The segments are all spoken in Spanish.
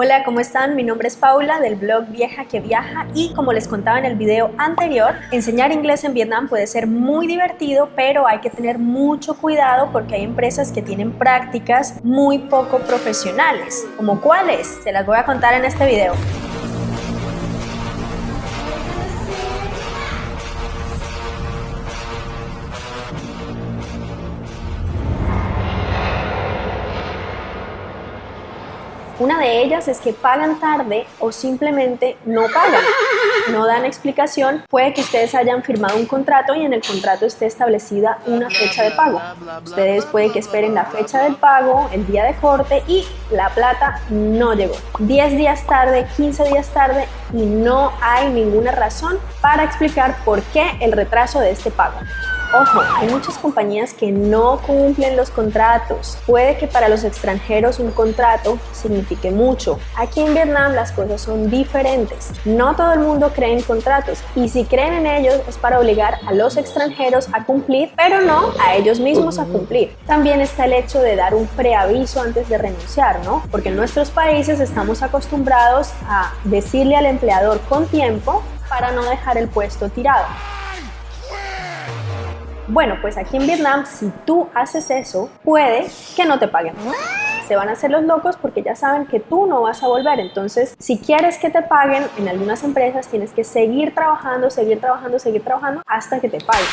Hola, ¿cómo están? Mi nombre es Paula del blog Vieja que Viaja y como les contaba en el video anterior, enseñar inglés en Vietnam puede ser muy divertido, pero hay que tener mucho cuidado porque hay empresas que tienen prácticas muy poco profesionales. ¿Como cuáles? Se las voy a contar en este video. Una de ellas es que pagan tarde o simplemente no pagan, no dan explicación. Puede que ustedes hayan firmado un contrato y en el contrato esté establecida una fecha de pago. Ustedes puede que esperen la fecha del pago, el día de corte y la plata no llegó. 10 días tarde, 15 días tarde y no hay ninguna razón para explicar por qué el retraso de este pago. Ojo, hay muchas compañías que no cumplen los contratos. Puede que para los extranjeros un contrato signifique mucho. Aquí en Vietnam las cosas son diferentes. No todo el mundo cree en contratos y si creen en ellos es para obligar a los extranjeros a cumplir, pero no a ellos mismos a cumplir. También está el hecho de dar un preaviso antes de renunciar, ¿no? Porque en nuestros países estamos acostumbrados a decirle al empleador con tiempo para no dejar el puesto tirado. Bueno, pues aquí en Vietnam, si tú haces eso, puede que no te paguen. Se van a hacer los locos porque ya saben que tú no vas a volver. Entonces, si quieres que te paguen, en algunas empresas tienes que seguir trabajando, seguir trabajando, seguir trabajando hasta que te paguen.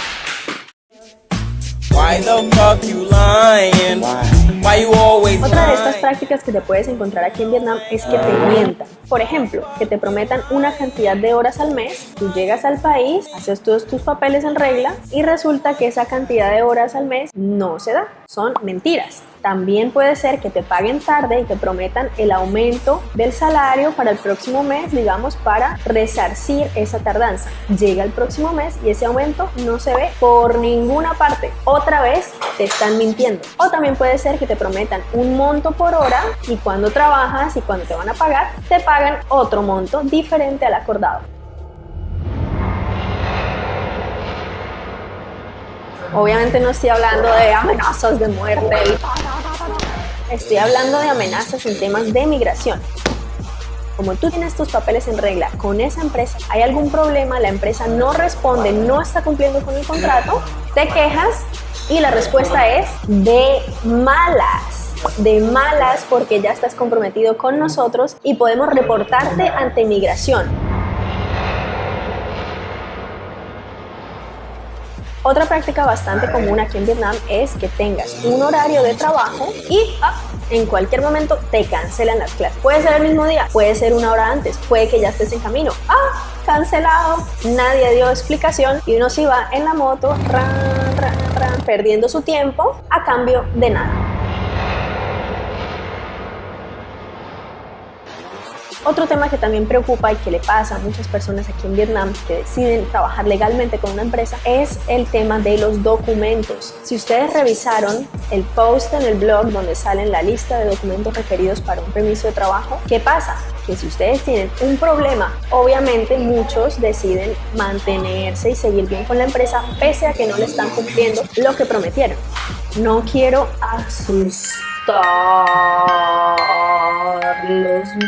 Otra de estas prácticas que te puedes encontrar aquí en Vietnam es que te mientan. Por ejemplo, que te prometan una cantidad de horas al mes, tú llegas al país, haces todos tus papeles en regla y resulta que esa cantidad de horas al mes no se da. Son mentiras. También puede ser que te paguen tarde y te prometan el aumento del salario para el próximo mes, digamos, para resarcir esa tardanza. Llega el próximo mes y ese aumento no se ve por ninguna parte. Otra vez te están mintiendo. O también puede ser que te prometan un monto por hora y cuando trabajas y cuando te van a pagar, te pagan otro monto diferente al acordado. Obviamente no estoy hablando de amenazas de muerte Estoy hablando de amenazas en temas de migración. Como tú tienes tus papeles en regla con esa empresa, hay algún problema, la empresa no responde, no está cumpliendo con el contrato, te quejas y la respuesta es de malas de malas porque ya estás comprometido con nosotros y podemos reportarte ante migración. Otra práctica bastante común aquí en Vietnam es que tengas un horario de trabajo y ah, en cualquier momento te cancelan las clases. Puede ser el mismo día, puede ser una hora antes, puede que ya estés en camino. ¡Ah! Cancelado. Nadie dio explicación y uno se va en la moto, perdiendo su tiempo a cambio de nada. Otro tema que también preocupa y que le pasa a muchas personas aquí en Vietnam que deciden trabajar legalmente con una empresa es el tema de los documentos. Si ustedes revisaron el post en el blog donde salen la lista de documentos requeridos para un permiso de trabajo, ¿qué pasa? que si ustedes tienen un problema, obviamente muchos deciden mantenerse y seguir bien con la empresa pese a que no le están cumpliendo lo que prometieron. No quiero asustarlos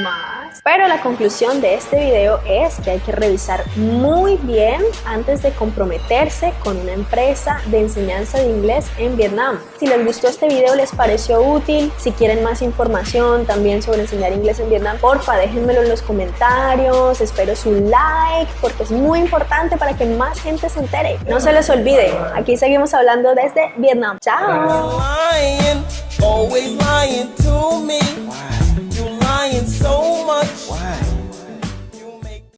más pero la conclusión de este video es que hay que revisar muy bien antes de comprometerse con una empresa de enseñanza de inglés en Vietnam. Si les gustó este video, les pareció útil, si quieren más información también sobre enseñar inglés en Vietnam, porfa déjenmelo en los comentarios, espero su like porque es muy importante para que más gente se entere. No se les olvide, aquí seguimos hablando desde Vietnam. ¡Chao!